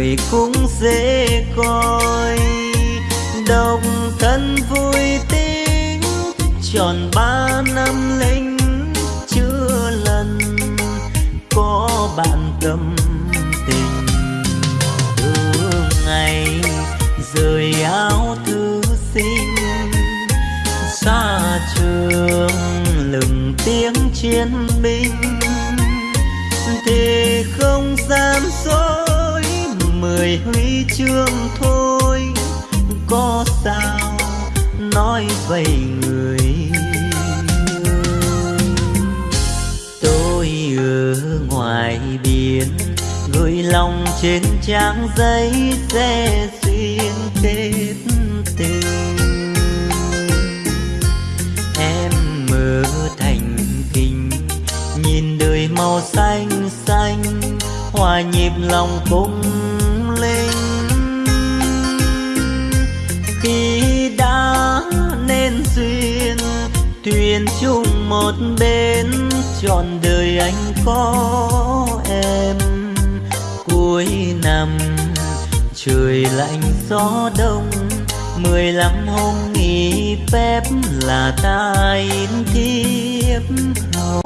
người cũng dễ coi. Độc thân vui tính, tròn ba năm lính chưa lần có bạn tâm tình. Từ ngày rời áo thư sinh, xa trường lừng tiếng chiến binh. Thì không dám dối người huy chương thôi. Có sao nói vậy người tôi ở ngoài biển, gửi lòng trên trang giấy sẽ duyên kết tình. Em mơ thành kinh nhìn đời màu xanh xanh, hòa nhịp lòng cung đã nên duyên, thuyền chung một bên trọn đời anh có em. Cuối năm, trời lạnh gió đông, mười lăm hôm nghỉ phép là ta in thiếp hầu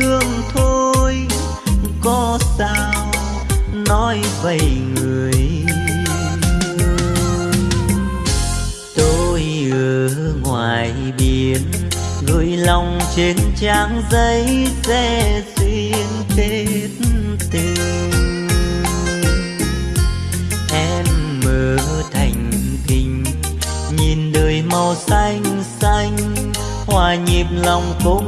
chương thôi. Có sao nói vậy người tôi ở ngoài biển, gửi lòng trên trang giấy sẽ duyên kết tình. Em mơ thành kinh nhìn đời màu xanh xanh hòa nhịp lòng cũng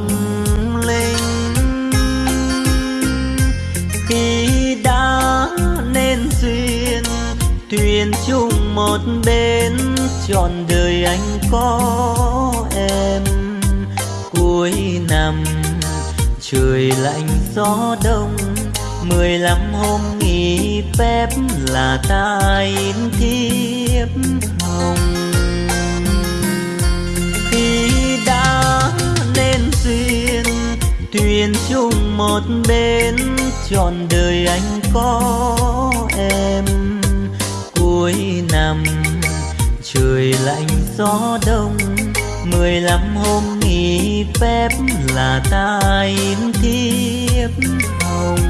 một bên trọn đời anh có em. Cuối năm, trời lạnh gió đông, mười lăm hôm nghỉ phép là ta in thiếp hồng. Khi đã nên duyên thuyền chung một bên, trọn đời anh có em cuối năm. Trời lạnh, gió đông, mười lăm hôm nghỉ phép là ta im thiếp hồng.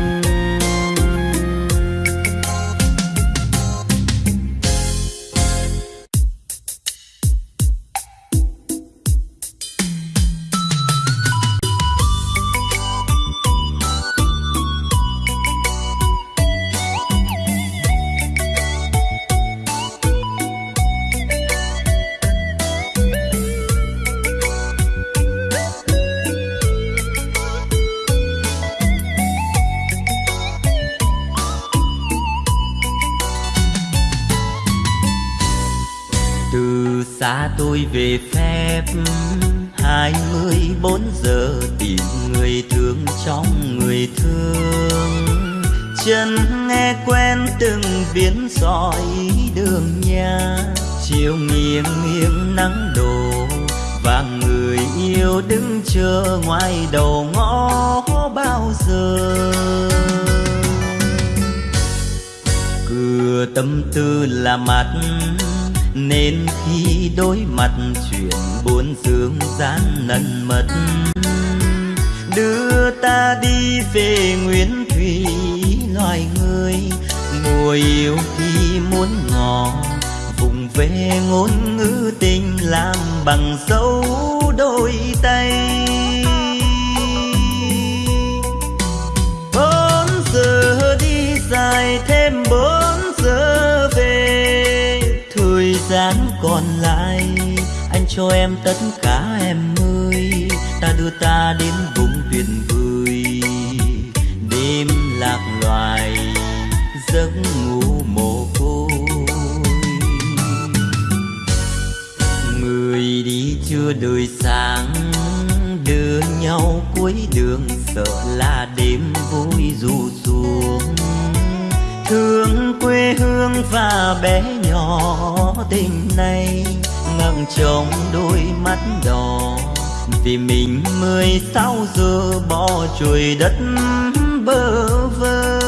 Về phép. Hai mươi bốn giờ tìm người thương trong người thương. Chân nghe quen từng biến sỏi đường nhà. Chiều nghiêng nghiêng nắng đổ và người yêu đứng chờ ngoài đầu ngõ bao giờ. Cửa tâm tư là mặt nên khi đối mặt chuyện buồn dương gian nần mật, đưa ta đi về nguyên thủy loài người mùa yêu khi muốn ngò, vùng về ngôn ngữ tình làm bằng dấu đôi tay. Bốn giờ đi dài thêm bốn còn lại. Anh cho em tất cả em ơi, ta đưa ta đến vùng tuyệt vời đêm lạc loài, giấc ngủ mồ côi. Người đi chưa đời sáng, đưa nhau cuối đường, sợ là đêm vui dù xuống thương quê hương và bé nhỏ tình này ngẩng trong đôi mắt đỏ. Vì mình mười sáu giờ bỏ chuồi đất bơ vơ.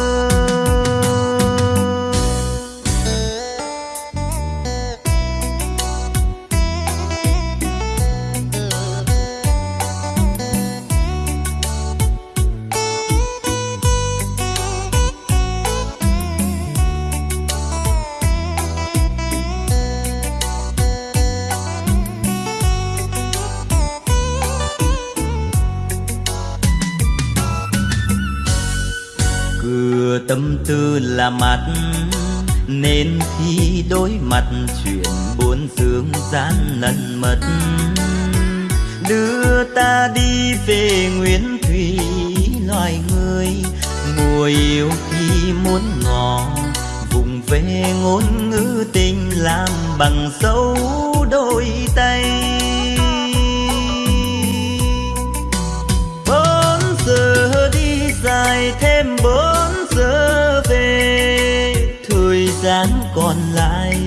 Tư là mặt. Nên khi đối mặt, chuyện buồn dương gian lần mật. Đưa ta đi về nguyên thủy loài người mùa yêu khi muốn ngỏ. Vùng về ngôn ngữ tình làm bằng dấu đôi tay. Bốn giờ đi dài thêm bốn giờ về. Thời gian còn lại,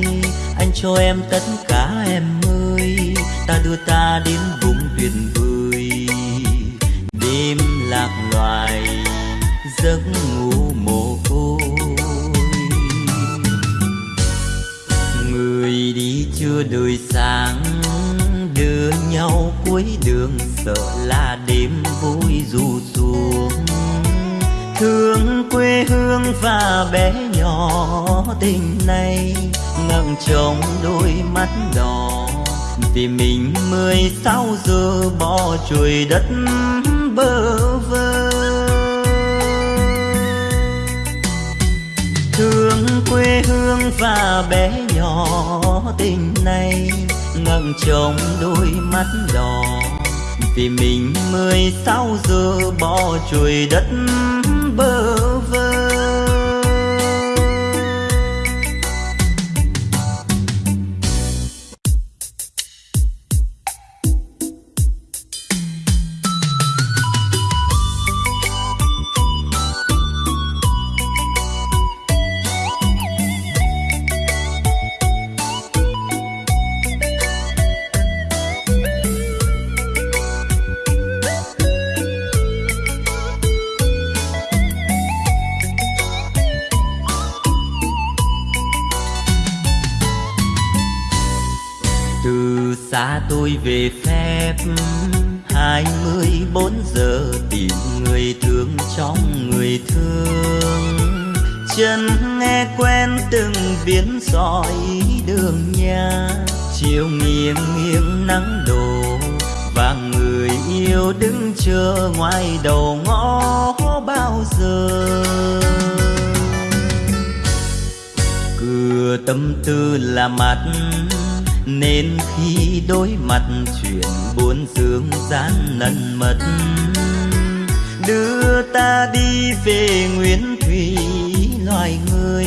anh cho em tất cả em ơi. Ta đưa ta đến vùng tuyệt vời tình này ngẩng trong đôi mắt đỏ. Vì mình mười sáu giờ bỏ chuỗi đất bơ vơ. Thương quê hương và bé nhỏ, tình này ngẩng trong đôi mắt đỏ. Vì mình mười sáu giờ bỏ chuối đất mặt. Nên khi đối mặt, chuyện buồn sương gian nần mật. Đưa ta đi về nguyên thủy loài người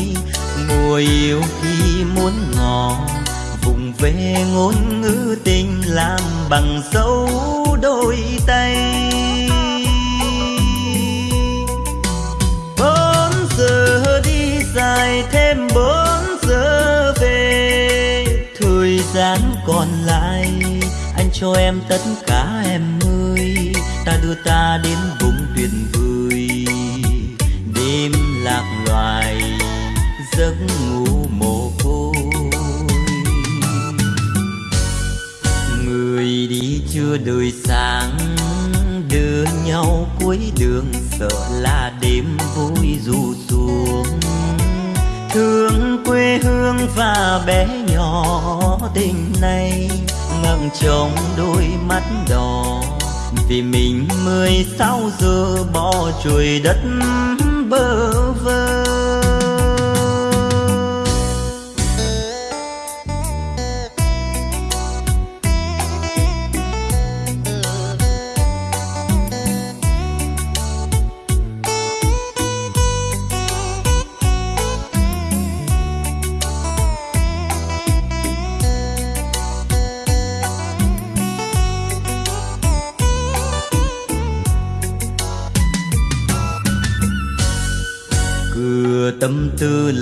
mùa yêu khi muốn ngỏ. Vùng về ngôn ngữ tình làm bằng dấu cho em tất cả em ơi. Ta đưa ta đến vùng tuyệt vời đêm lạc loài, giấc ngủ mồ côi. Người đi chưa đời sáng đưa nhau cuối đường, sợ là đêm vui dù xuống. Thương quê hương và bé nhỏ, tình này ngậm trong đôi mắt đỏ. Vì mình mười sáu giờ bỏ chuối đất bơ vơ.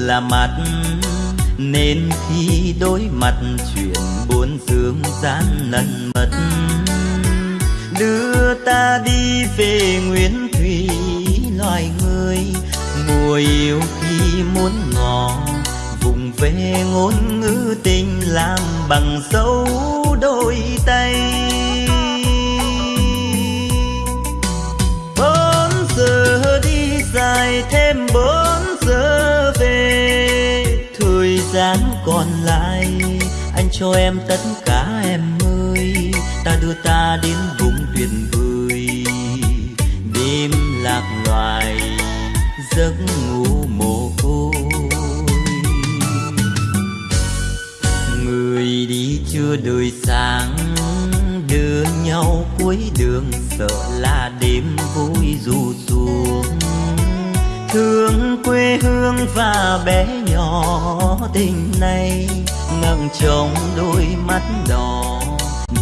Là mặt. Nên khi đối mặt, chuyện buồn dương gian nần mật. Đưa ta đi về nguyên thủy loài người mùa yêu khi muốn ngỏ vùng về ngôn ngữ tình làm bằng dấu đôi tay. Bốn giờ đi dài thêm còn lại. Anh cho em tất cả em ơi, ta đưa ta đến vùng tuyệt vời đêm lạc loài, giấc ngủ mồ côi người đi chưa đời sáng, đưa nhau cuối đường, sợ là đêm vui dù xuống. Thương quê hương và bé nhỏ tình này ngẩng trong đôi mắt đỏ.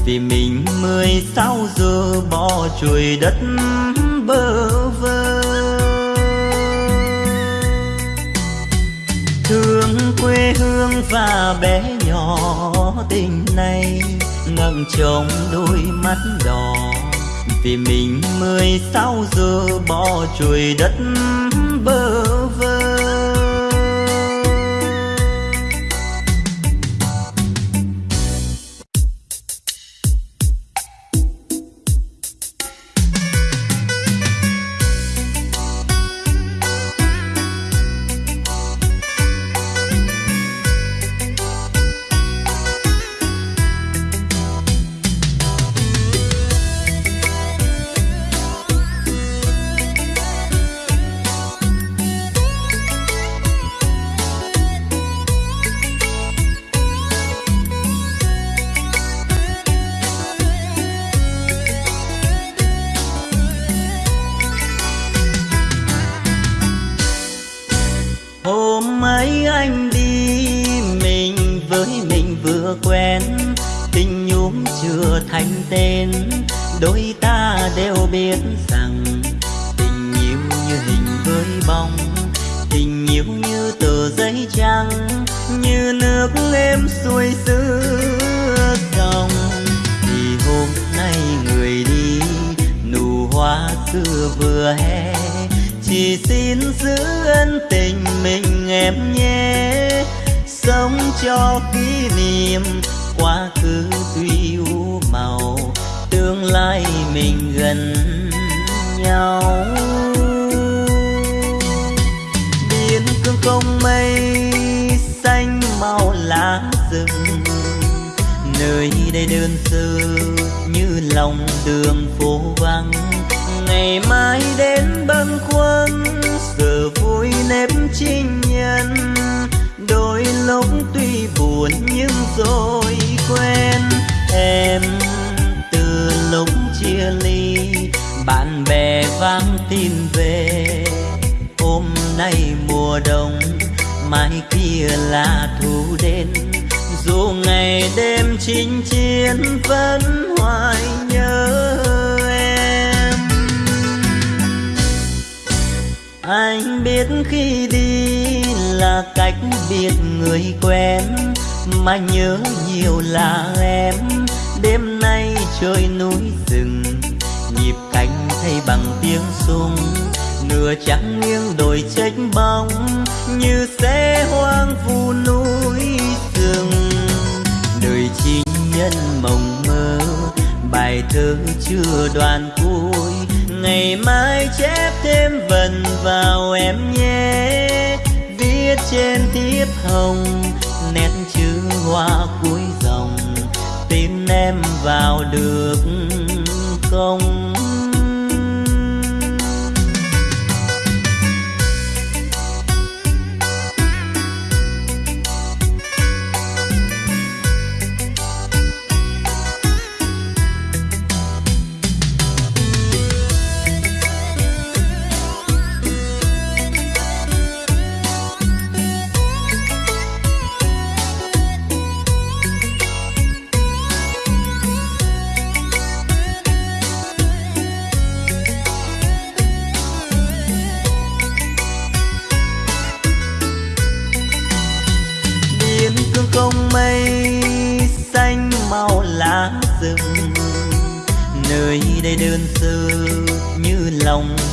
Vì mình mười sáu giờ bỏ chuối đất bơ vơ. Thương quê hương và bé nhỏ tình này ngẩng trong đôi mắt đỏ. Vì mình mười sáu giờ bỏ chuối đất đời nhân mộng mơ. Bài thơ chưa đoàn cuối, ngày mai chép thêm vần vào em nhé. Viết trên thiếp hồng, nét chữ hoa cuối dòng. Tin em vào được không?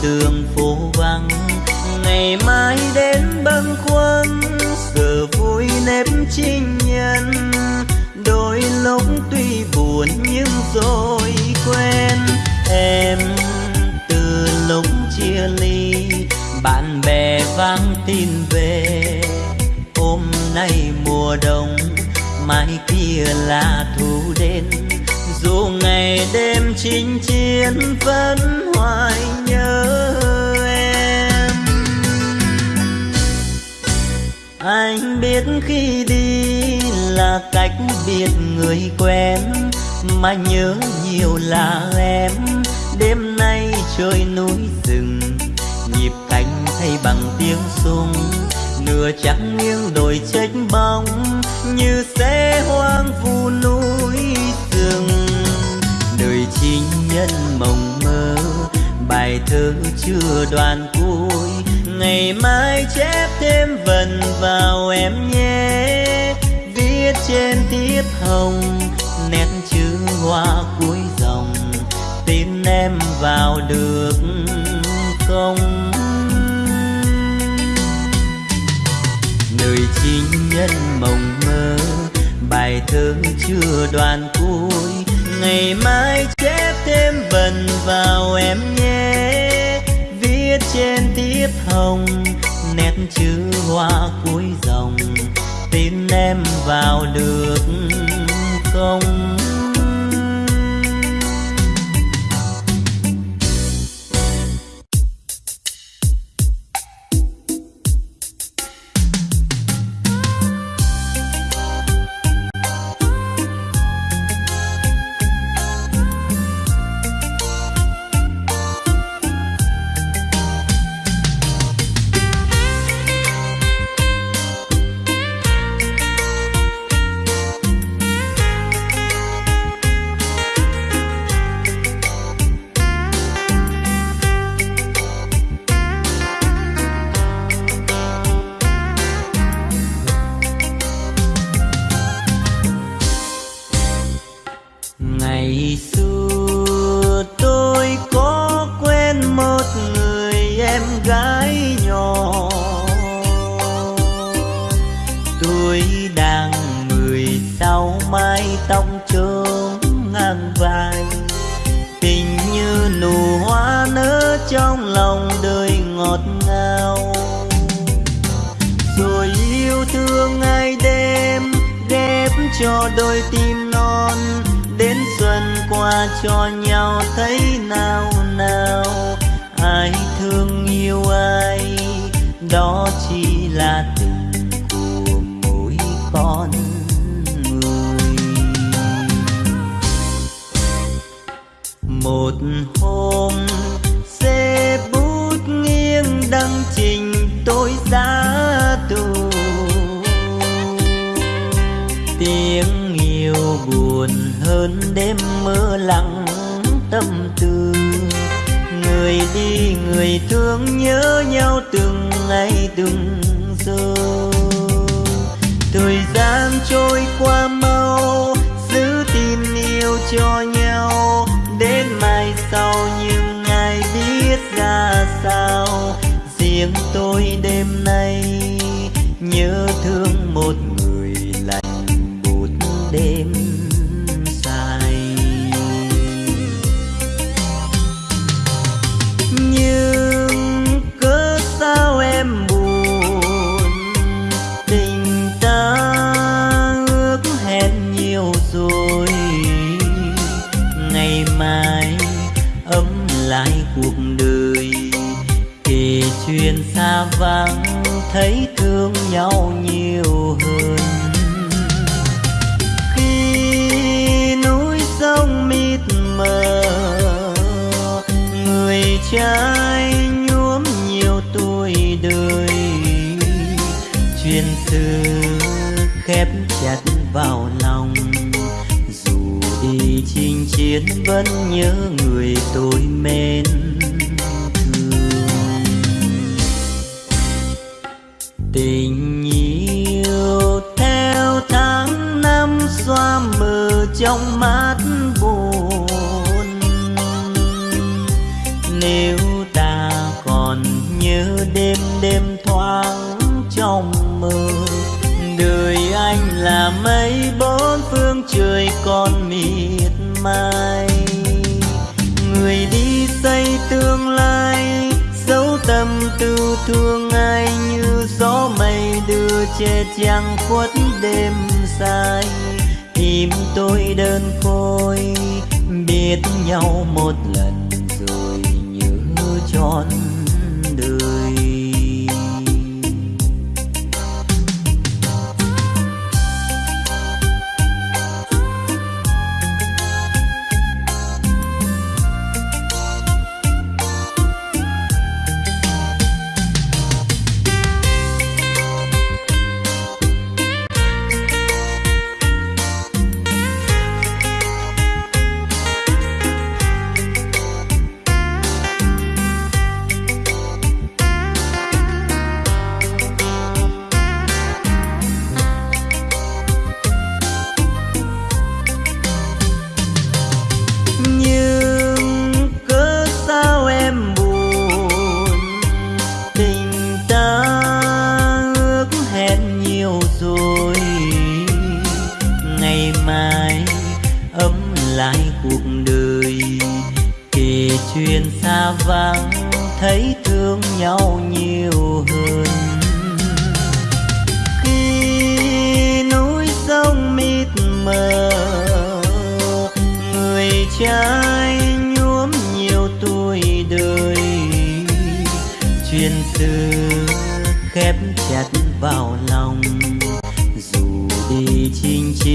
Đường phố vắng. Ngày mai đến bâng khuâng, giờ vui nếp chinh nhân. Đôi lúc tuy buồn nhưng rồi quen em từ lúc chia ly, bạn bè vang tin về. Hôm nay mùa đông, mai kia là thu đến. Dù ngày đêm chinh chiến vẫn hoài biết khi đi là cách biệt người quen, mà nhớ nhiều là em. Đêm nay trời núi rừng, nhịp cánh thay bằng tiếng sung nửa trắng nghiêng đồi trách bóng, như xe hoang vu núi rừng. Đời chinh nhân mộng mơ, bài thơ chưa đoàn ngày mai chép thêm vần vào em nhé. Viết trên thiếp hồng, nét chữ hoa cuối dòng. Tin em vào được không? Đời chinh nhân mộng mơ, bài thơ chưa đoàn cuối. Ngày mai chép thêm vần vào em nhé thiếp hồng nét chữ hoa cuối dòng tin em vào được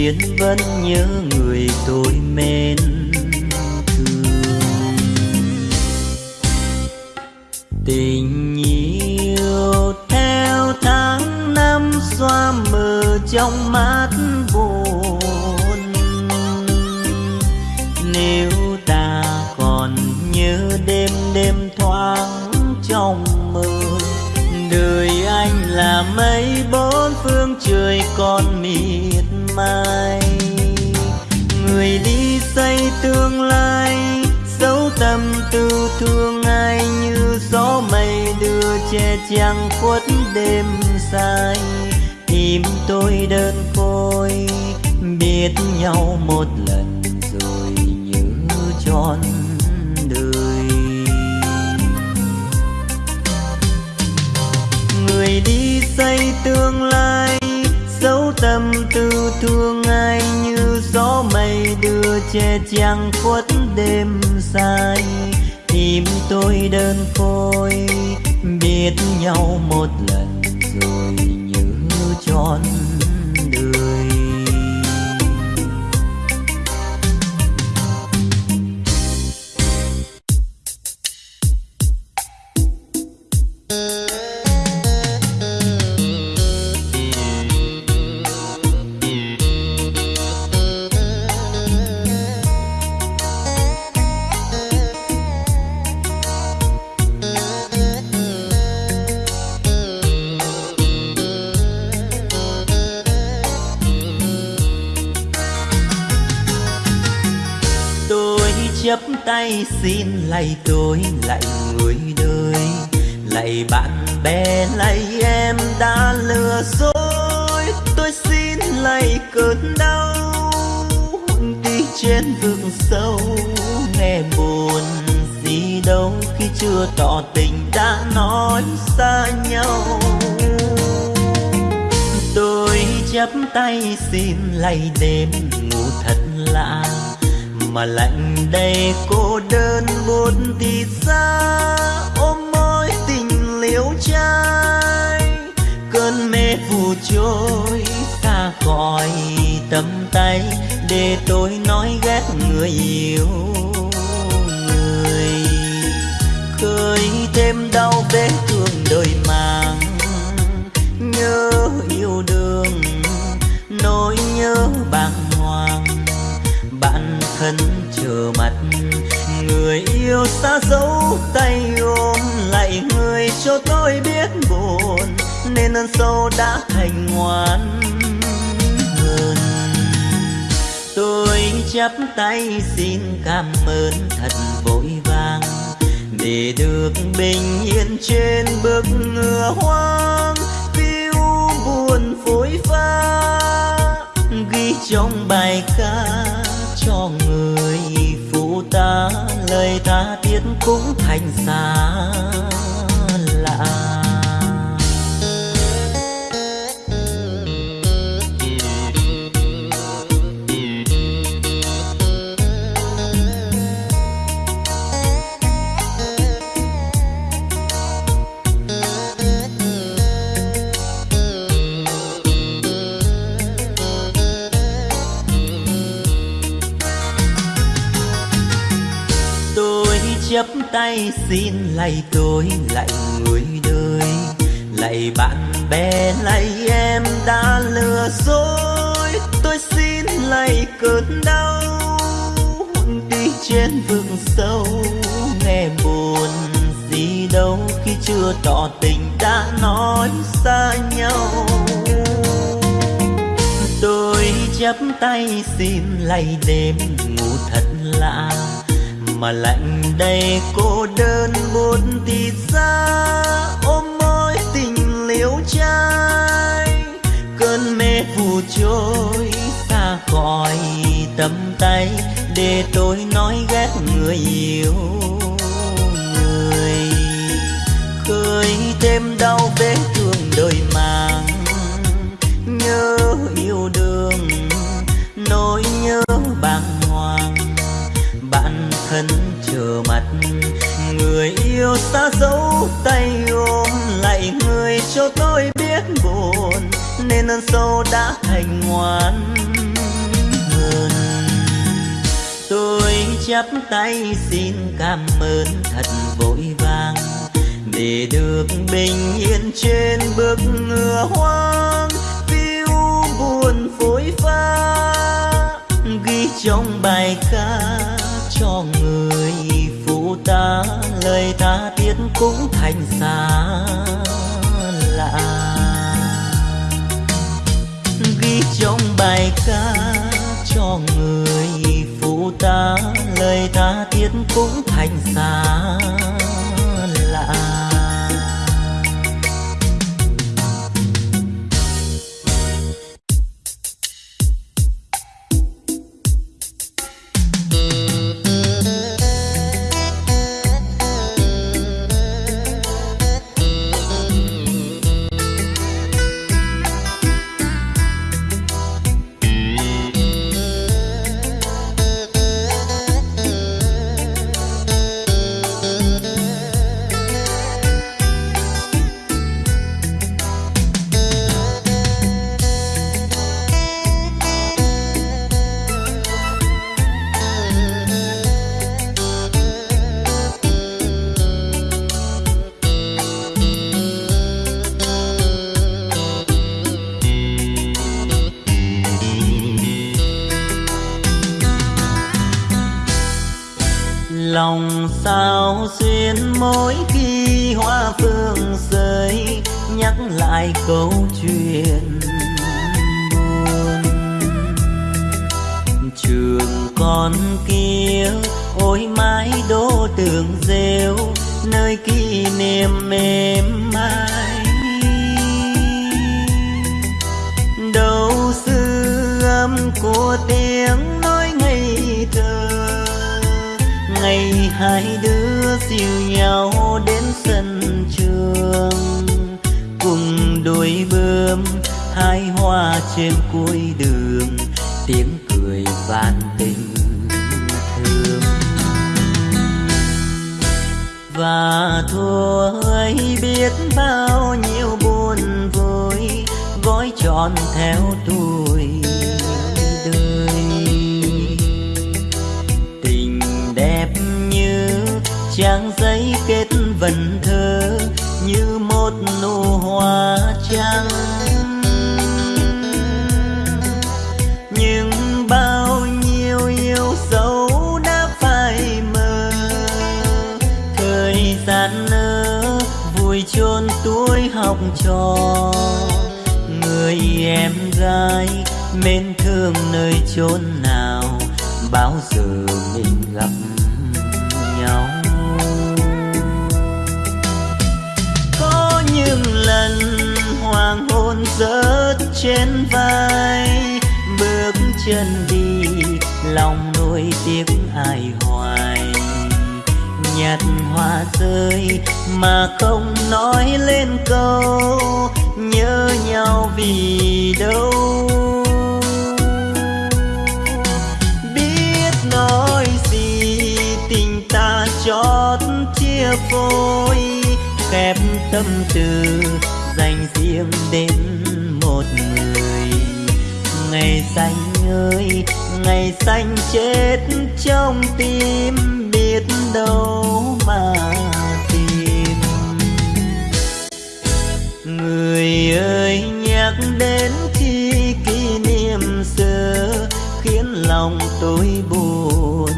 duyên vẫn nhớ người tôi mến thương. Tình yêu theo tháng năm, xoa mờ trong mắt mai. Người đi xây tương lai, dấu tâm tư thương ai như gió mây đưa che chắn khuất đêm dài. Tìm tôi đơn côi, biết nhau một thương ai như gió mây đưa che chang khuất đêm dài. Tìm tôi đơn côi biết nhau một lần, rồi như tròn tôi lạy người đời. Lạy bạn bè lạy em đã lừa dối. Tôi xin lạy cơn đau đi trên vực sâu. Nghe buồn gì đâu, khi chưa tỏ tình đã nói xa nhau. Tôi chắp tay xin lạy đêm ngủ thật lạ mà lạnh đây, cô đơn buồn thì xa. Ôm mối tình liễu trai, cơn mê phù trôi xa khỏi tầm tay để tôi nói ghét người yêu người. Khơi thêm đau vết thương đời mang nhớ yêu đương, nỗi nhớ bằng thân chờ mặt. Người yêu xa dấu tay ôm, lại người cho tôi biết buồn, nên ơn sâu đã thành ngoan. Hơn, tôi chắp tay xin cảm ơn thật vội vàng, để được bình yên trên bước ngựa hoang phiêu buồn phối pha, ghi trong bài ca cho người phụ ta lời ta tiết cũng thành xa tay xin lạy tôi, lạy người đời. Lạy bạn bè, lạy em đã lừa dối. Tôi xin lạy cơn đau, đi trên vực sâu. Nghe buồn gì đâu khi chưa tỏ tình đã nói xa nhau. Tôi chắp tay xin lạy đêm ngủ thật lạ mà lạnh đây, cô đơn buồn thì xa ôm mối tình liễu trai, cơn mê phù trôi xa khỏi tầm tay, để tôi nói ghét người yêu người. Khơi thêm đau vết thương đời mang, nhớ yêu đương nỗi nhớ trở chờ mặt. Người yêu xa dấu tay ôm, lại người cho tôi biết buồn, nên ơn sâu đã thành ngoan. Hơn tôi chắp tay xin cảm ơn thật vội vàng, để được bình yên trên bước ngựa hoang phiêu buồn phối pha, ghi trong bài ca cho người ta, lời ta tiết cũng thành xa lạ. Ghi trong bài ca cho người phụ ta, lời ta tiết cũng thành xa và thôi biết bao nhiêu buồn vui, gói tròn theo tuổi đời. Tình đẹp như trang giấy kết vần thơ, như một nụ hoa trắng. Em gái mến thương nơi chốn nào, bao giờ mình gặp nhau? Có những lần hoàng hôn rớt trên vai, bước chân đi, lòng nuôi tiếc ai hoài. Nhặt hoa rơi mà không nói lên câu nhớ nhau vì đâu? Biết nói gì tình ta chót chia phôi, khép tâm tư dành riêng đến một người. Ngày xanh ơi, ngày xanh chết trong tim biết đâu mà ơi, nhắc đến khi kỷ niệm xưa khiến lòng tôi buồn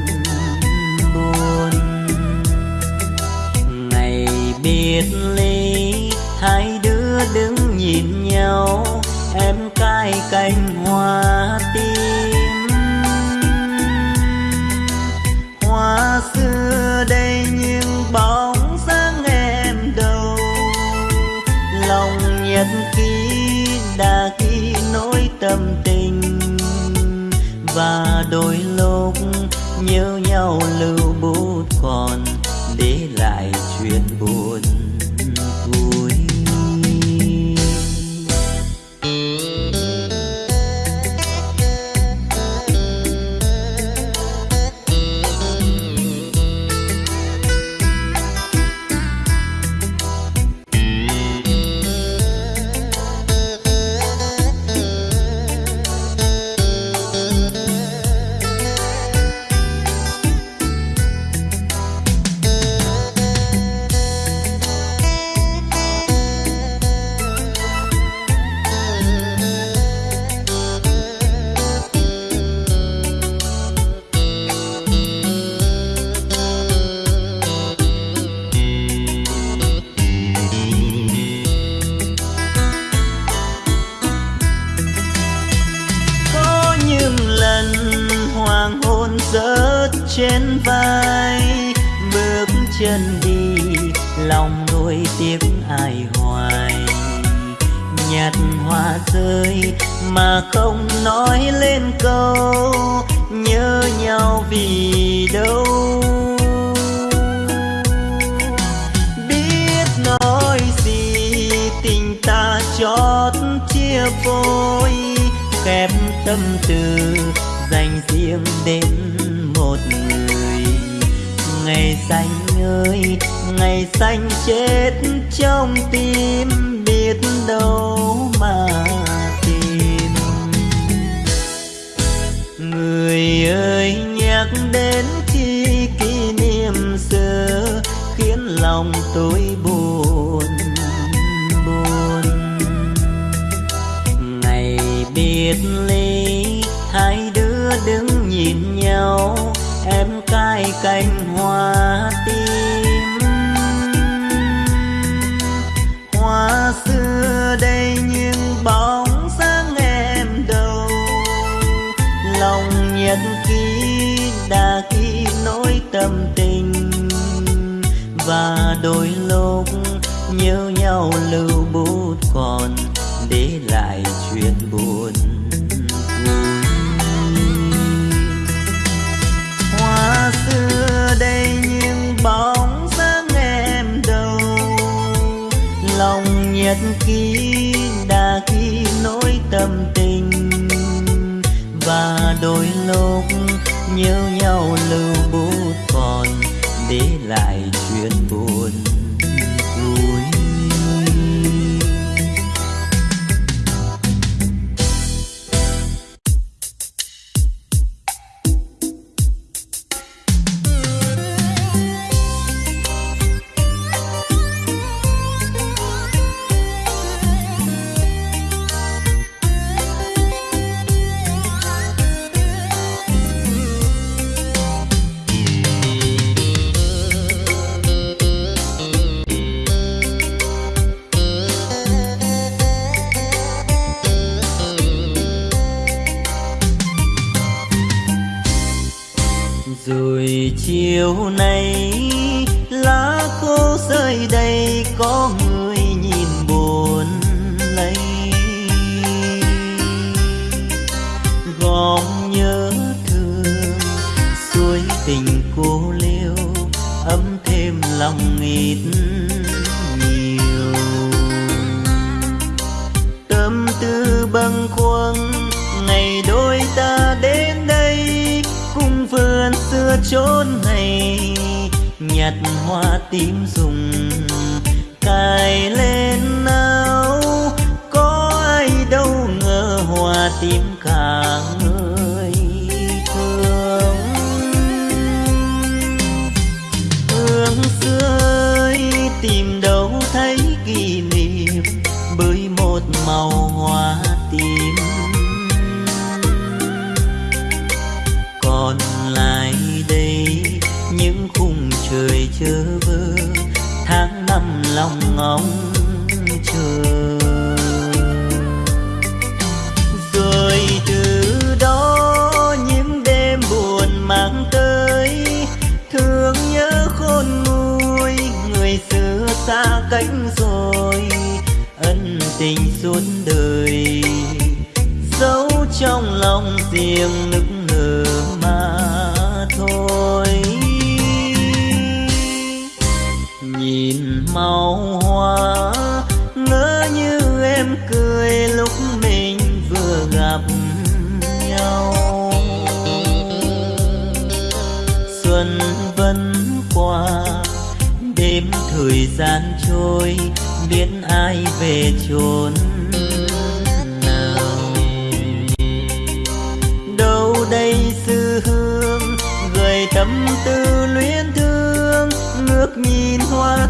buồn. Ngày biệt ly, hai đứa đứng nhìn nhau, em cài cành hoa tim. Và đôi lúc nhớ nhau lưu bút còn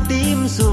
tim dù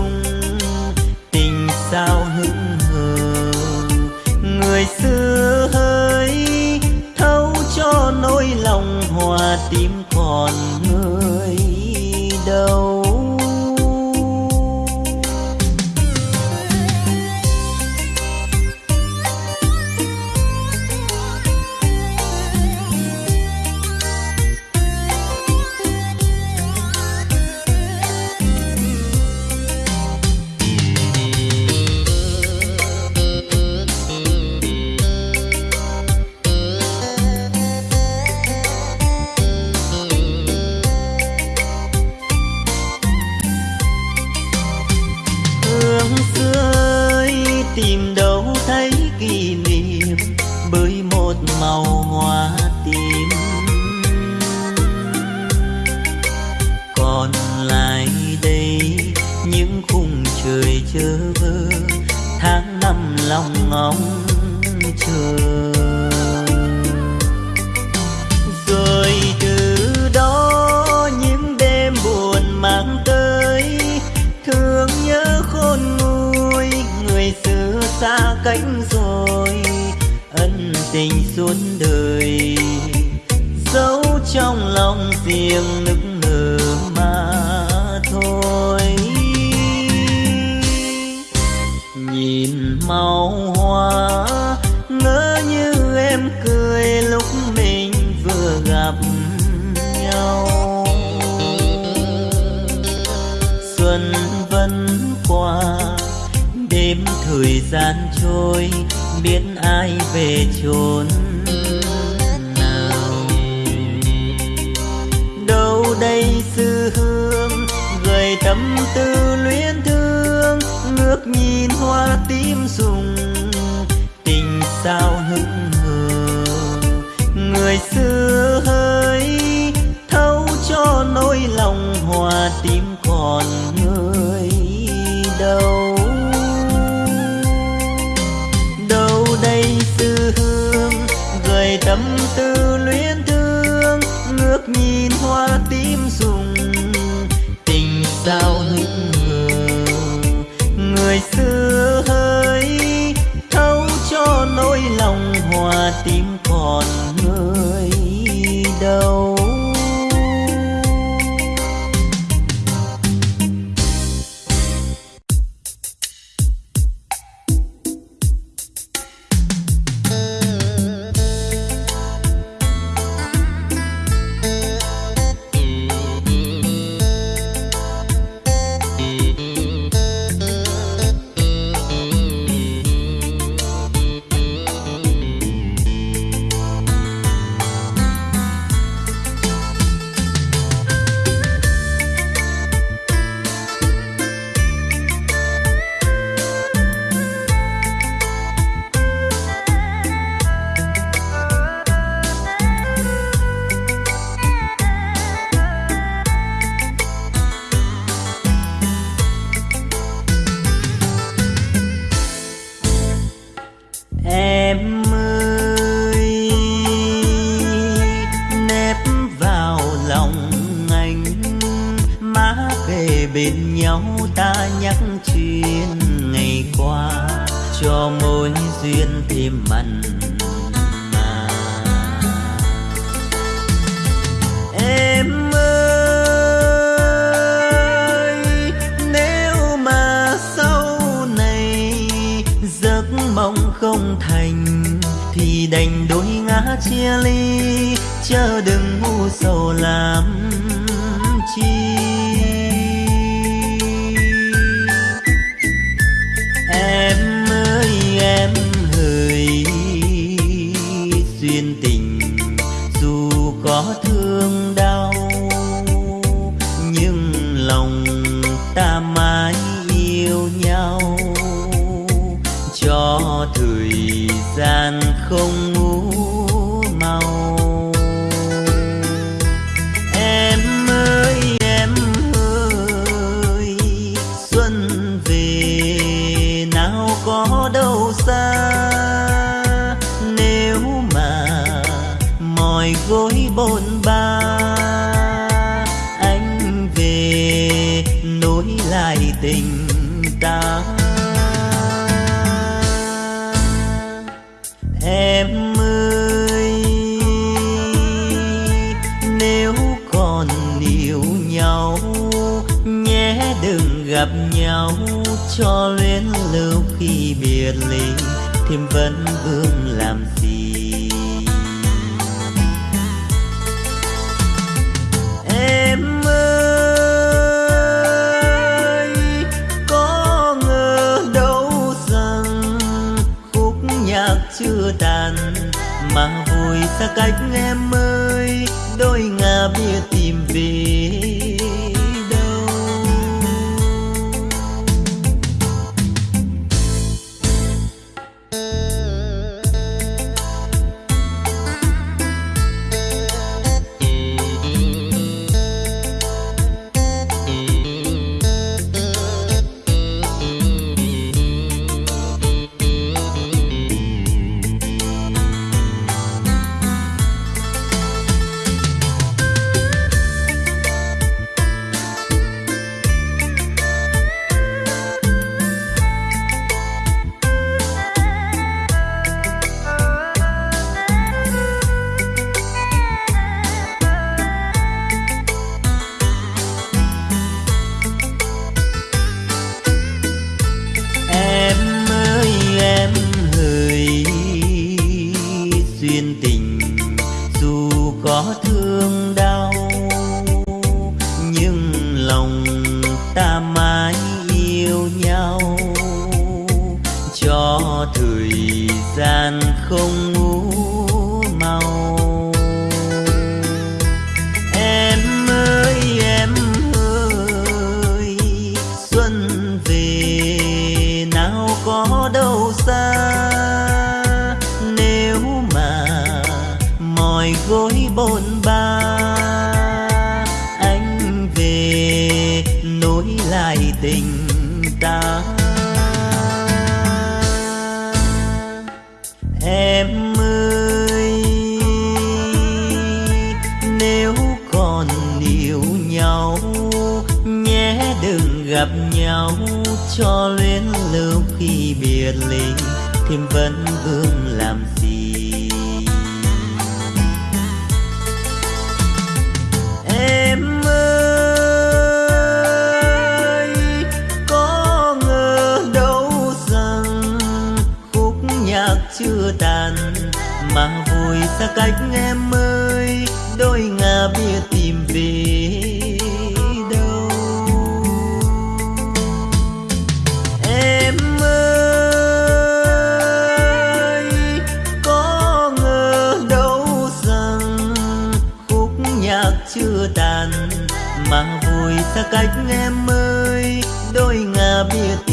me. lại tình ta. Em ơi, nếu còn yêu nhau, nhé đừng gặp nhau. Cho luyến lưu khi biệt ly, thêm vẫn vương làm xa cách em ơi đôi ngà biệt cho luyến lưu khi biệt ly thêm vẫn vương làm gì? Em ơi, có ngờ đâu rằng khúc nhạc chưa tàn, mà vui xa cách em ơi, đôi ngả biết xa cách em ơi đôi ngả biệt.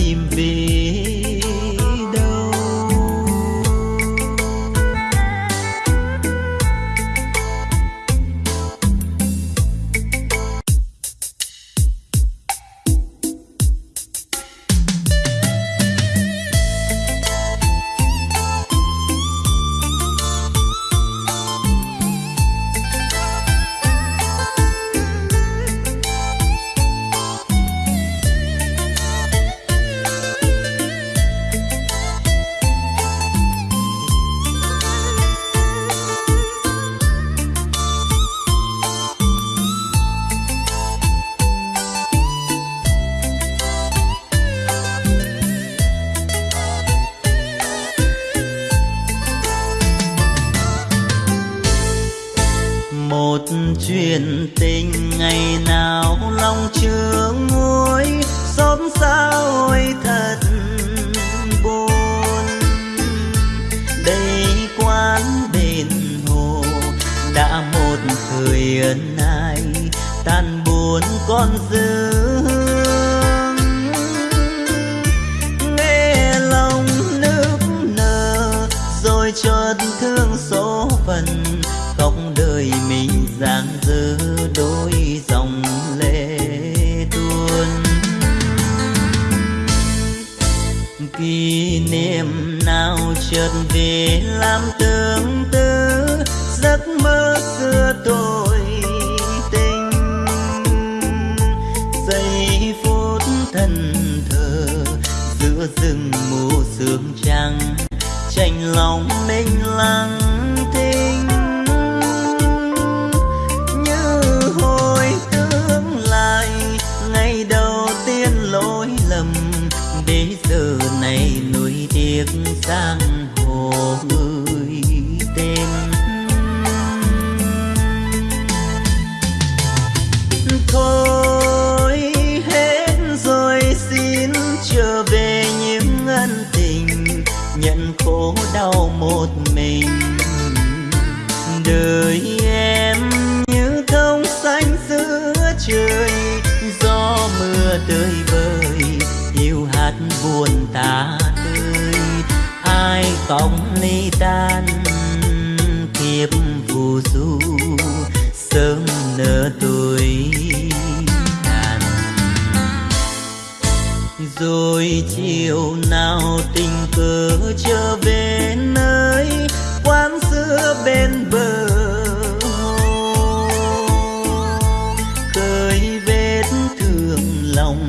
Tranh lòng mình lặng thinh. Như hồi tương lại ngày đầu tiên lỗi lầm. Để giờ này nuối tiếc sang sóng ly tan, kiếp phù du, sớm nở tuổi tàn rồi chiều nào tình cờ trở về nơi quán xưa bên bờ hồ. Khơi vết thương lòng,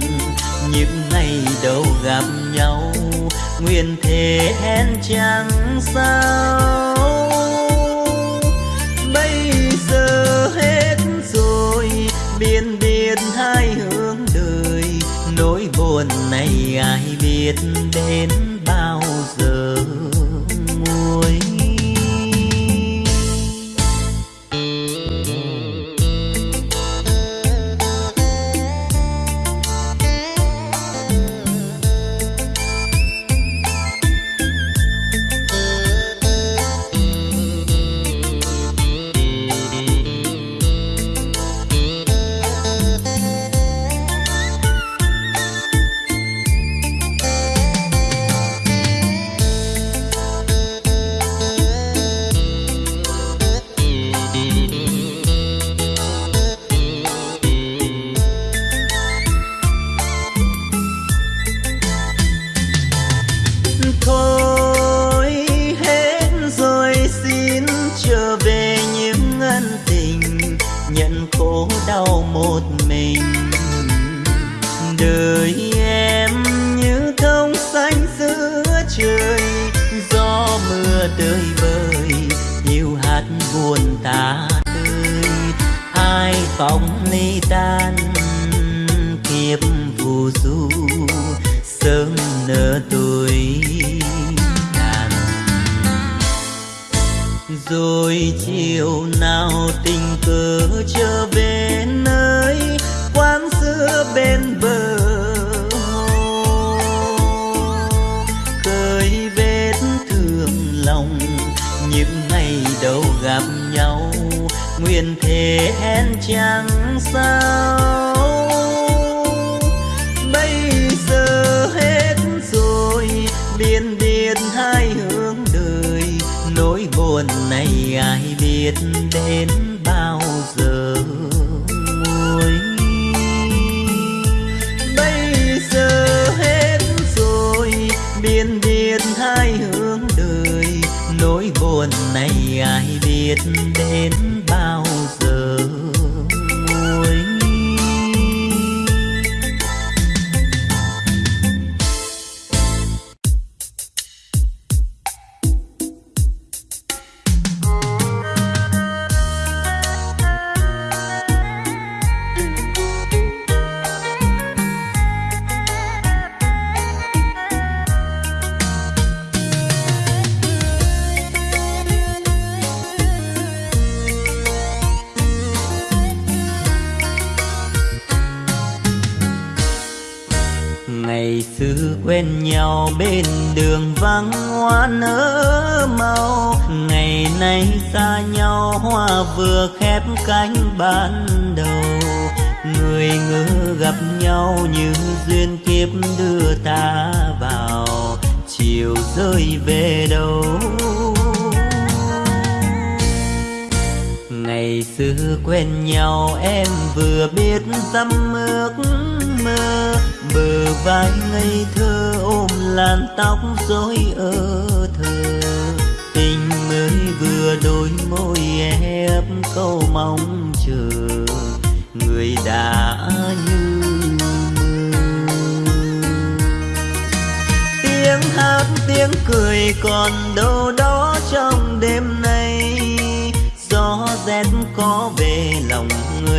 những ngày đầu gặp nhau nguyện thế hẹn chẳng sao sóng ly tan kiếp phù du sớm nở tuổi tàn rồi chiều chẳng sao. Bây giờ hết rồi biên biệt hai hướng đời. Nỗi buồn này ai biết đến bao giờ nguôi bây giờ hết rồi biên biệt hai hướng đời. Nỗi buồn này ai biết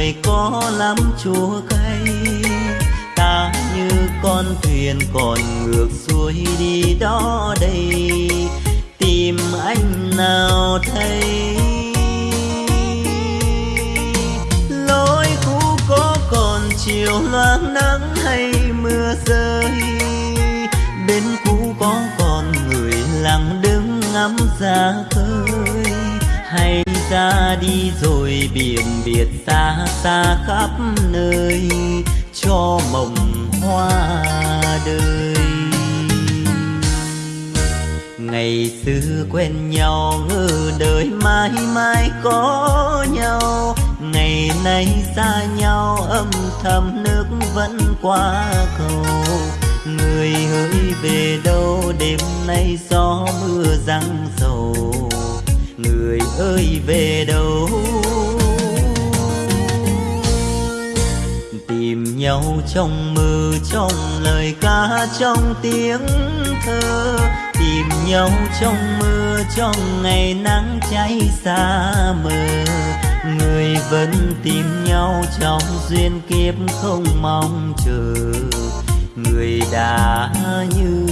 người có lắm chua cay ta như con thuyền còn ngược xuôi đi đó đây. Tìm anh nào thấy. Lối cũ có còn chiều loáng nắng hay mưa rơi. Bên cũ có còn người lặng đứng ngắm ra khơi ra đi rồi biển biệt xa xa khắp nơi cho mộng hoa đời. Ngày xưa quen nhau ngờ đời mãi mãi có nhau. Ngày nay xa nhau âm thầm nước vẫn qua cầu. Người hỡi về đâu đêm nay gió mưa răng sầu người ơi về đâu? Tìm nhau trong mơ, trong lời ca, trong tiếng thơ. Tìm nhau trong mưa trong ngày nắng cháy xa mờ. Người vẫn tìm nhau trong duyên kiếp không mong chờ. Người đã như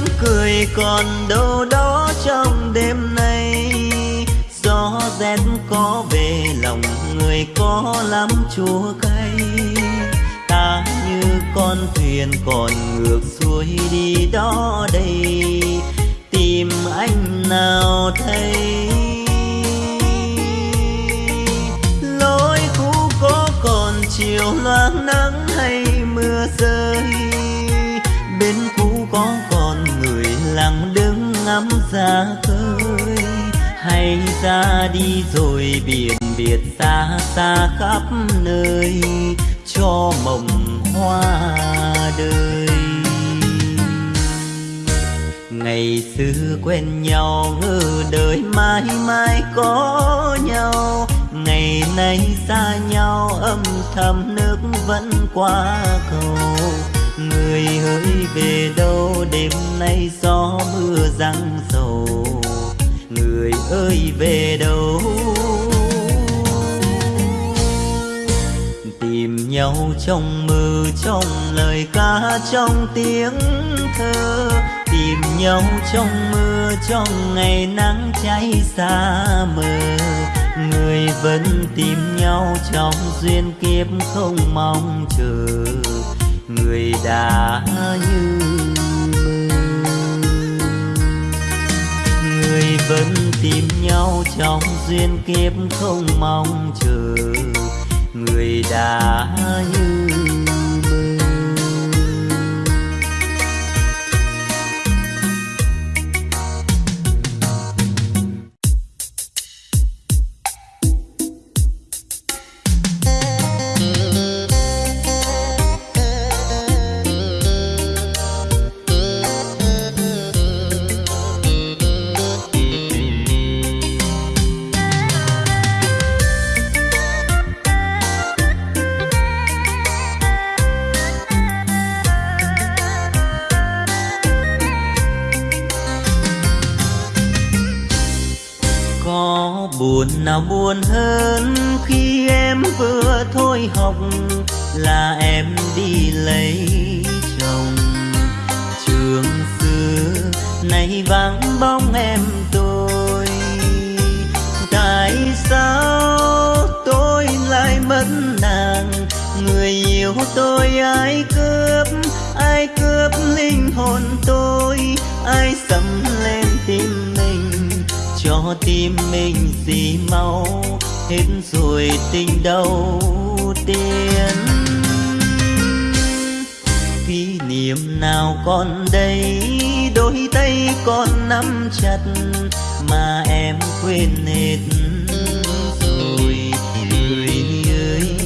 tiếng cười còn đâu đó trong đêm nay. Gió rét có về, lòng người có lắm chua cay. Ta như con thuyền còn ngược xuôi đi đó đây. Tìm anh nào thấy? Lối cũ có còn chiều loang nắng hay mưa rơi? Bên cũ có lặng đứng ngắm ra khơi. Hay ra đi rồi biển biệt xa xa khắp nơi, cho mộng hoa đời. Ngày xưa quen nhau ngờ đời mãi mãi có nhau. Ngày nay xa nhau, âm thầm nước vẫn qua cầu người hỡi về đâu, đêm nay gió mưa răng sầu. người ơi về đâu? Tìm nhau trong mơ, trong lời ca, trong tiếng thơ. Tìm nhau trong mưa trong ngày nắng cháy xa mờ. Người vẫn tìm nhau trong duyên kiếp không mong chờ người đã như người vẫn tìm nhau trong duyên kiếp không mong chờ. Người đã như nào buồn hơn khi em vừa thôi học là em đi lấy chồng. Trường xưa nay vắng bóng em tôi, tại sao tôi lại mất nàng? Người yêu tôi ai cướp ai cướp linh hồn tôi? Ai sầm lên tim cho tim mình gì mau hết rồi tình đầu tiên. Kỷ niệm nào còn đây, đôi tay còn nắm chặt mà em quên hết rồi. Người ơi,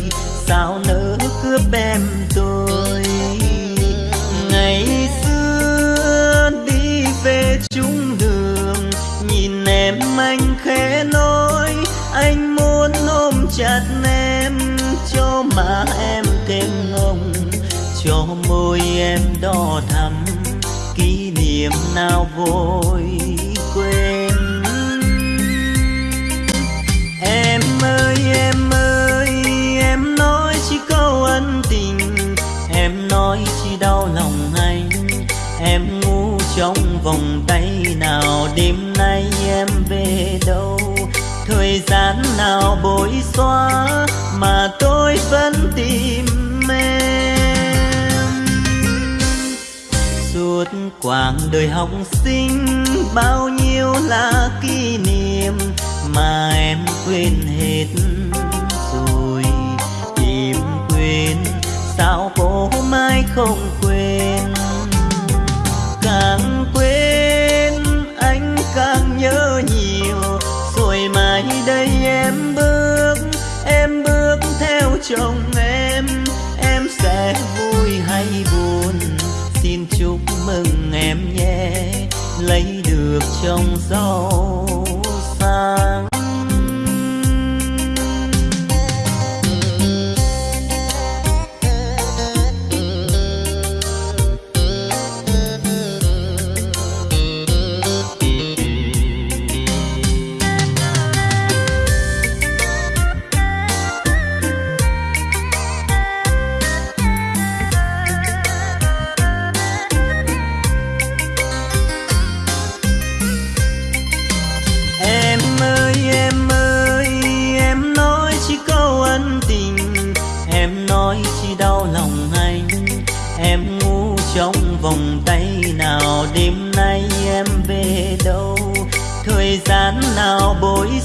sao nỡ cướp em tôi? Khẽ nói, anh muốn ôm chặt em, cho má em thêm ngông cho môi em đỏ thắm, kỷ niệm nào vội quên. Em ơi em ơi, em nói chỉ câu ân tình, em nói chỉ đau lòng anh, em ngu trong vòng tay nào đêm nay gian nào bối xóa mà tôi vẫn tìm em. Suốt quãng đời học sinh, bao nhiêu là kỷ niệm mà em quên hết rồi. Tìm quên, sao cô mai không quên? Càng quên, anh càng nhớ nhiều em bước em bước theo chồng em. Em sẽ vui hay buồn, xin chúc mừng em nhé. Lấy được chồng giàu sang.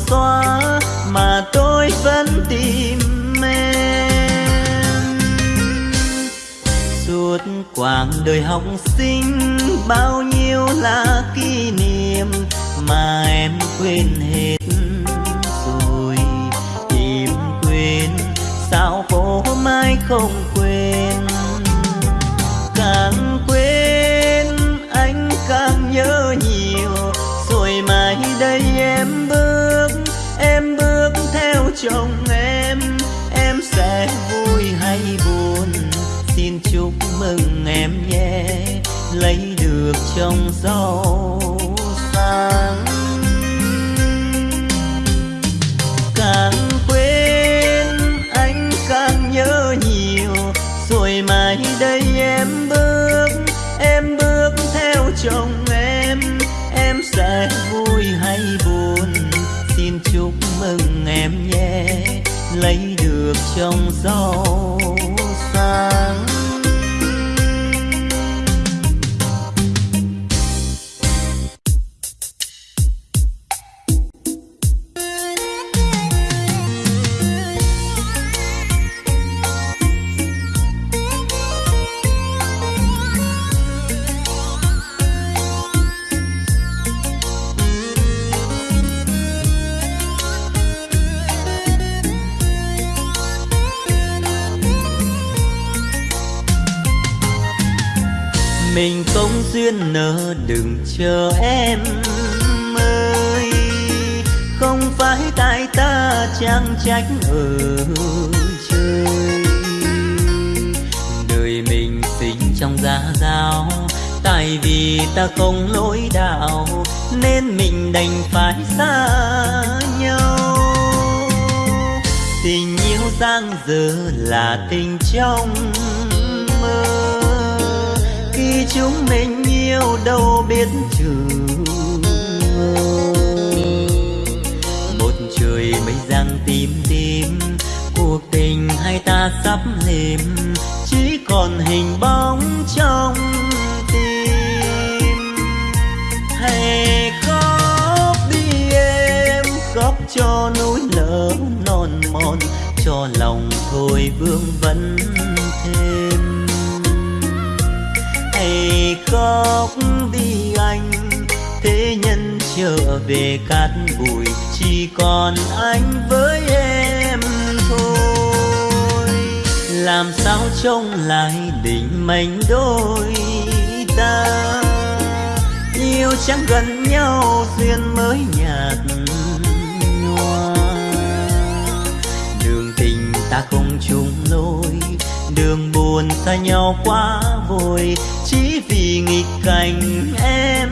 xóa mà tôi vẫn tìm em. Suốt quãng đời học sinh, bao nhiêu là kỷ niệm mà em quên hết rồi. Tìm quên sao cô mai không quên được chồng giàu sang càng quên anh càng nhớ nhiều, rồi mai đây em bước em bước theo chồng em. Em sẽ vui hay buồn, xin chúc mừng em nhé. Lấy được chồng giàu ta không chung lối đường buồn xa nhau quá vội, chỉ vì nghịch cảnh em.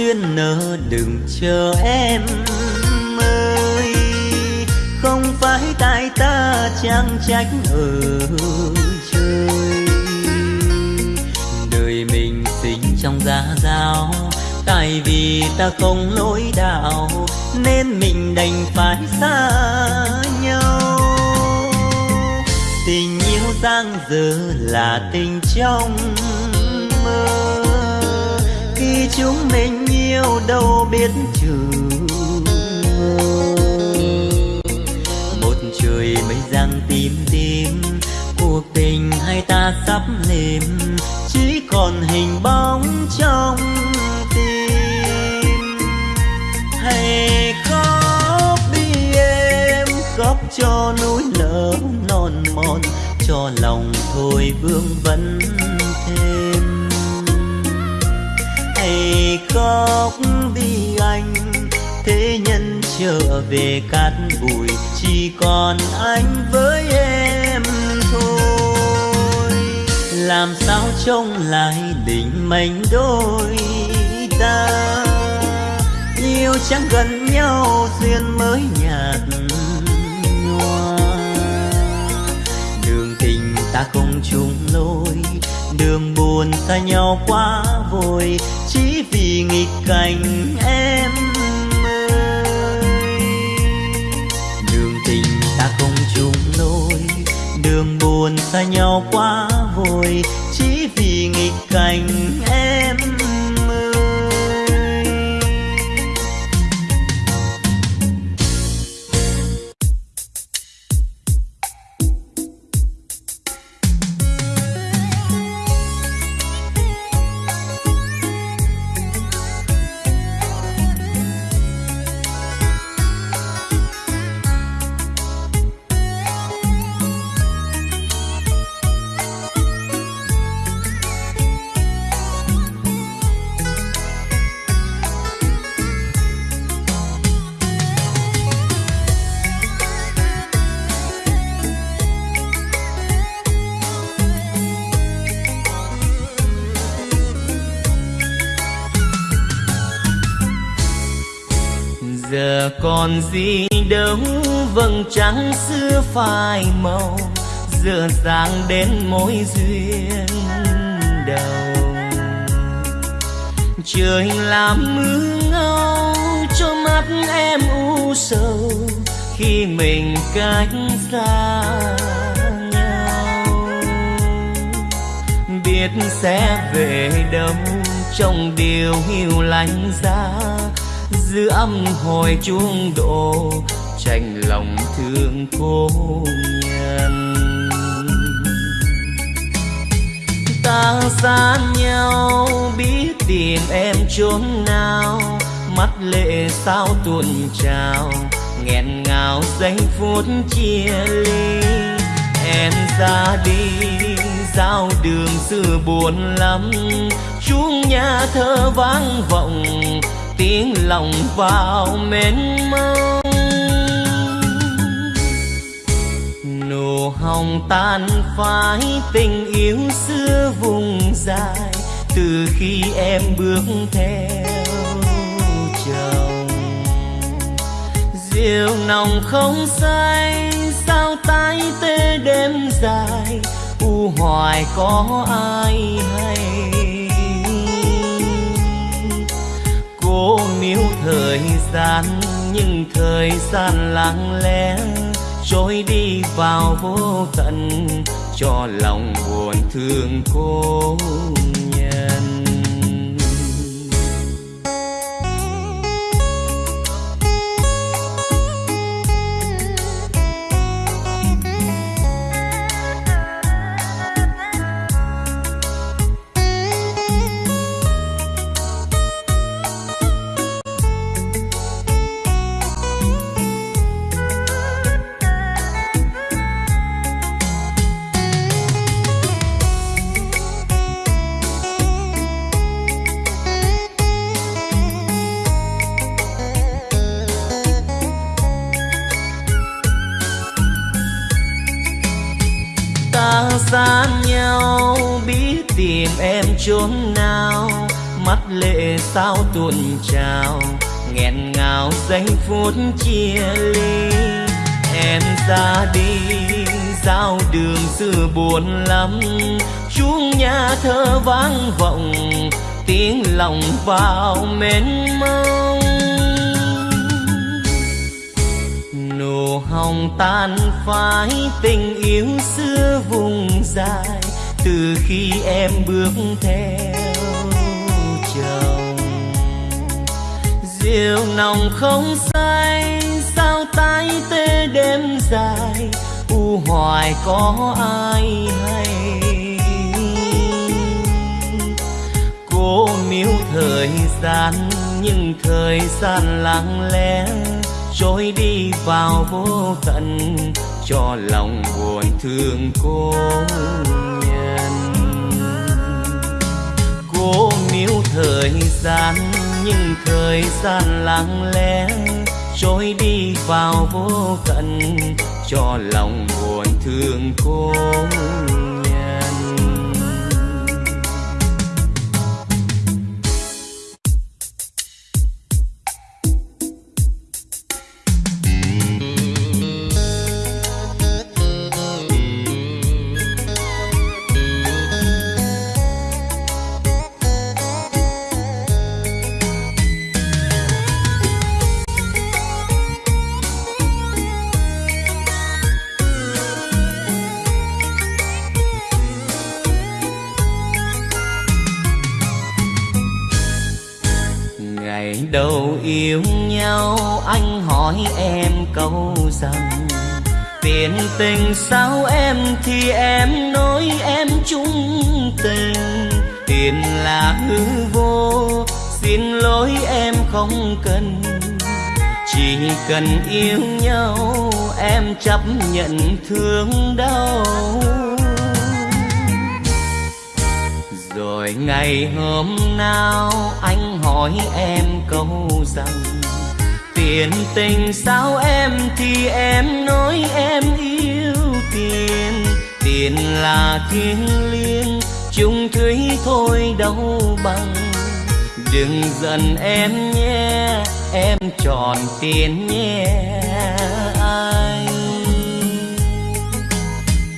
Duyên nợ đừng chờ em ơi. Không phải tại ta chẳng trách ở trời. Đời mình sinh trong gia giao, tại vì ta không lối đạo nên mình đành phải xa nhau. Tình yêu giang dở là tình trong chúng mình yêu đâu biết chừng một trời mây giăng tim tim cuộc tình hai ta sắp lìm chỉ còn hình bóng trong tim. Hay khóc đi em khóc cho núi lở non mòn, cho lòng thôi vương vấn thêm ngày khóc vì anh, thế nhân trở về cát bụi, chỉ còn anh với em thôi. Làm sao trông lại định mệnh đôi ta? Yêu chẳng gần nhau, duyên mới nhạt nhòa. Đường tình ta không chung lối đường buồn xa nhau quá vội, chỉ vì nghịch cảnh em ơi. Đường tình ta không chung lối, đường buồn xa nhau quá vội, chỉ vì nghịch cảnh em còn gì đâu. Vầng trăng xưa phai màu, giờ dàng đến mối duyên đầu trời làm mưa ngâu cho mắt em u sầu, khi mình cách xa nhau. Biết sẽ về đâu, trong điều hiu lạnh giá dư âm hồi chuông đổ tranh lòng thương cô nhân. Ta xa nhau, biết tìm em chốn nào, mắt lệ sao tuôn trào, nghẹn ngào giây phút chia ly. Em ra đi, giao đường xưa buồn lắm, chuông nhà thơ vang vọng tiếng lòng vào mênh mông. Nụ hồng tan phai tình yêu xưa vùng dài, từ khi em bước theo chồng. Rượu nồng không say, sao tay tê đêm dài, u hoài có ai hay cố níu thời gian, nhưng thời gian lặng lẽ trôi đi vào vô tận, cho lòng buồn thương cô. Chốn nào, mắt lệ sao tuôn trào, nghẹn ngào giây phút chia ly. Em ra đi, giao đường xưa buồn lắm, chuông nhà thơ vang vọng, tiếng lòng vào mến mông. Nụ hồng tan phai tình yêu xưa vùng dài từ khi em bước theo chồng. Rượu nồng không say, sao tay tê đêm dài? U hoài có ai hay? Cố miếu thời gian, nhưng thời gian lặng lẽ trôi đi vào vô tận. Cho lòng buồn thương cô cố níu thời gian, nhưng thời gian lặng lẽ trôi đi vào vô tận, cho lòng buồn thương cô tình sao em thì em nói em chung tình. Tiền là hư vô, xin lỗi em không cần. Chỉ cần yêu nhau, em chấp nhận thương đau. Rồi ngày hôm nào anh hỏi em câu rằng, tiền tình sao em thì em nói em yêu tiền tiền là thiên liêng, chung thủy thôi đâu bằng. Đừng giận em nhé, em tròn tiền nhé, anh.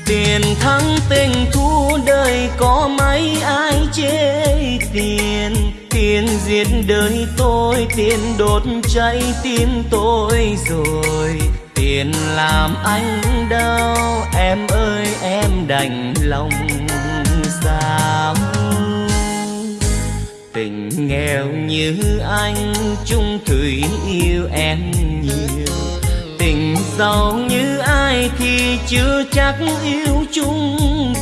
Tiền thắng tình thua đời có mấy ai chê tiền? Tiền giết đời tôi, tiền đốt cháy tim tôi rồi tiền làm anh đau. Em ơi, em đành lòng sao tình nghèo như anh, chung thủy yêu em nhiều. Tình giàu như ai thì chưa chắc yêu chung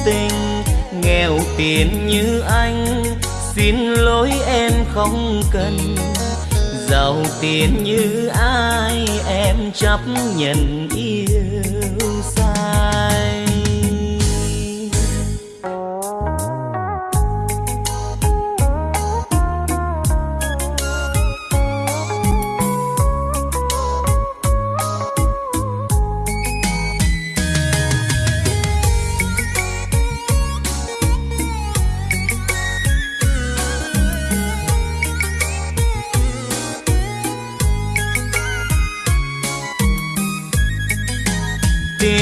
tình. Nghèo tiền như anh, xin lỗi em không cần giàu tiền như ai em chấp nhận yêu.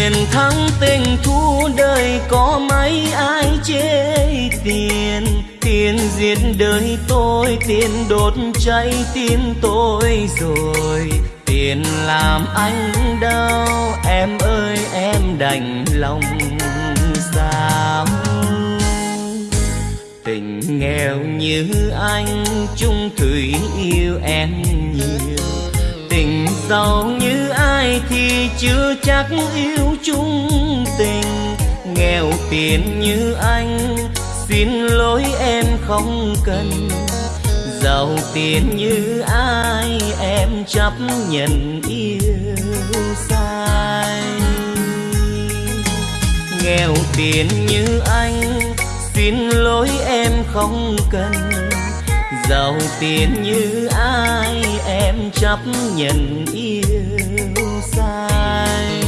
Tiền thắng tình thua đời, có mấy ai chê tiền? Tiền giết đời tôi, tiền đốt cháy tim tôi rồi. Tiền làm anh đau, em ơi, em đành lòng sao tình nghèo như anh, chung thủy yêu em nhiều giàu như ai thì chưa chắc yêu chung tình. Nghèo tiền như anh, xin lỗi em không cần. Giàu tiền như ai, em chấp nhận yêu sai. Nghèo tiền như anh, xin lỗi em không cần giàu tiền như ai em chấp nhận yêu sai.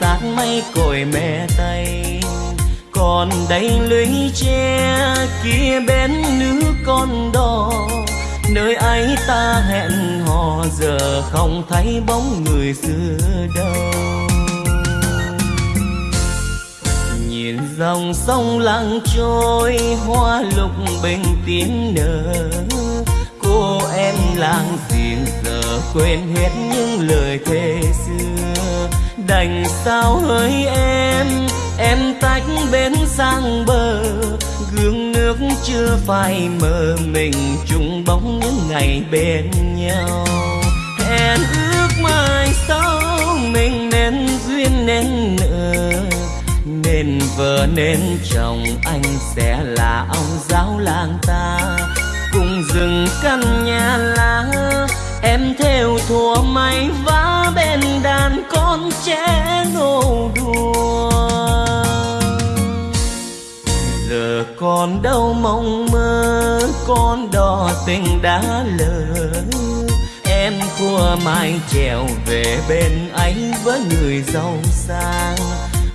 Sát mây cội mẹ tây. Còn đây lưới tre kia bên nước con đò. Nơi ấy ta hẹn hò, giờ không thấy bóng người xưa đâu. Nhìn dòng sông lặng trôi, hoa lục bình tím nở. Cô em làng giềng giờ quên hết những lời thề xưa đành sao hỡi em? Em tách bến sang bờ, gương nước chưa phai mờ, mình chung bóng những ngày bên nhau. Hẹn ước mai sau, mình nên duyên nên nợ. Nên vợ nên chồng, anh sẽ là ông giáo làng ta. Cùng rừng căn nhà lá em theo thùa may vá bên đàn con trẻ nô đùa. Giờ còn đâu mong mơ, con đò tình đã lỡ. Em thua mai trèo về bên anh với người giàu sang.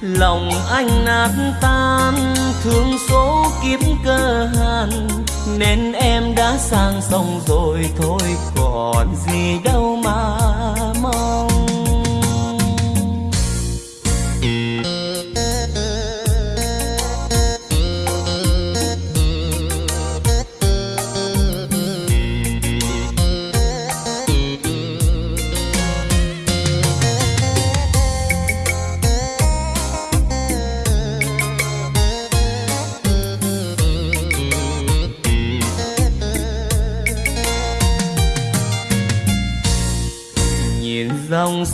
Lòng anh nát tan, thương số kiếp cơ hàn nên em đã sang sông rồi thôi còn gì đâu mà mong.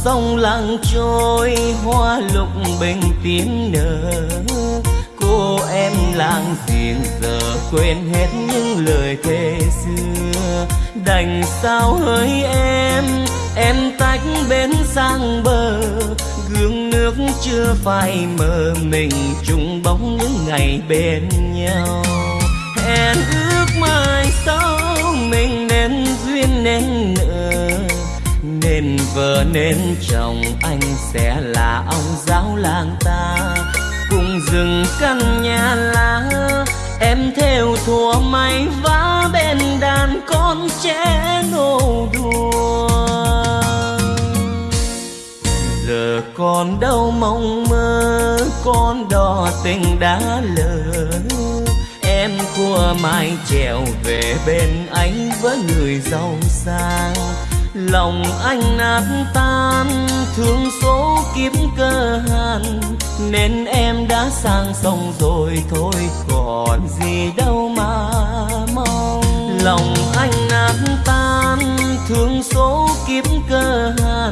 Sông lặng trôi, hoa lục bình tiếng nở. Cô em làng giềng giờ quên hết những lời thề xưa. Đành sao hỡi em em tách bên sang bờ. Gương nước chưa phai mờ, mình chung bóng những ngày bên nhau. Hẹn ước mai sau, mình nên duyên nên vợ nên chồng anh sẽ là ông giáo làng ta. Cùng rừng căn nhà lá, em theo thùa may vá bên đàn con trẻ nô đùa. Giờ còn đâu mong mơ, con đò tình đã lỡ em cua mai trèo về bên anh với người giàu sang lòng anh nát tan, thương số kiếp cơ hàn. Nên em đã sang sông rồi, thôi còn gì đâu mà mong. Lòng anh nát tan, thương số kiếp cơ hàn.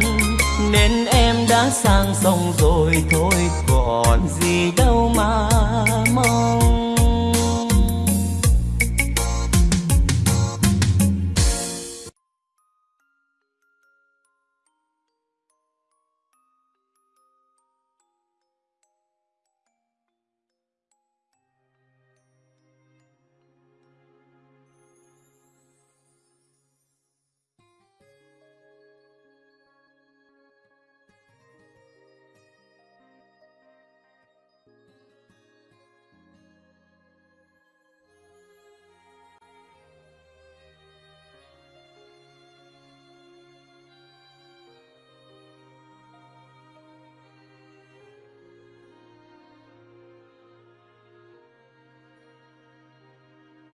Nên em đã sang sông rồi, thôi còn gì đâu mà mong.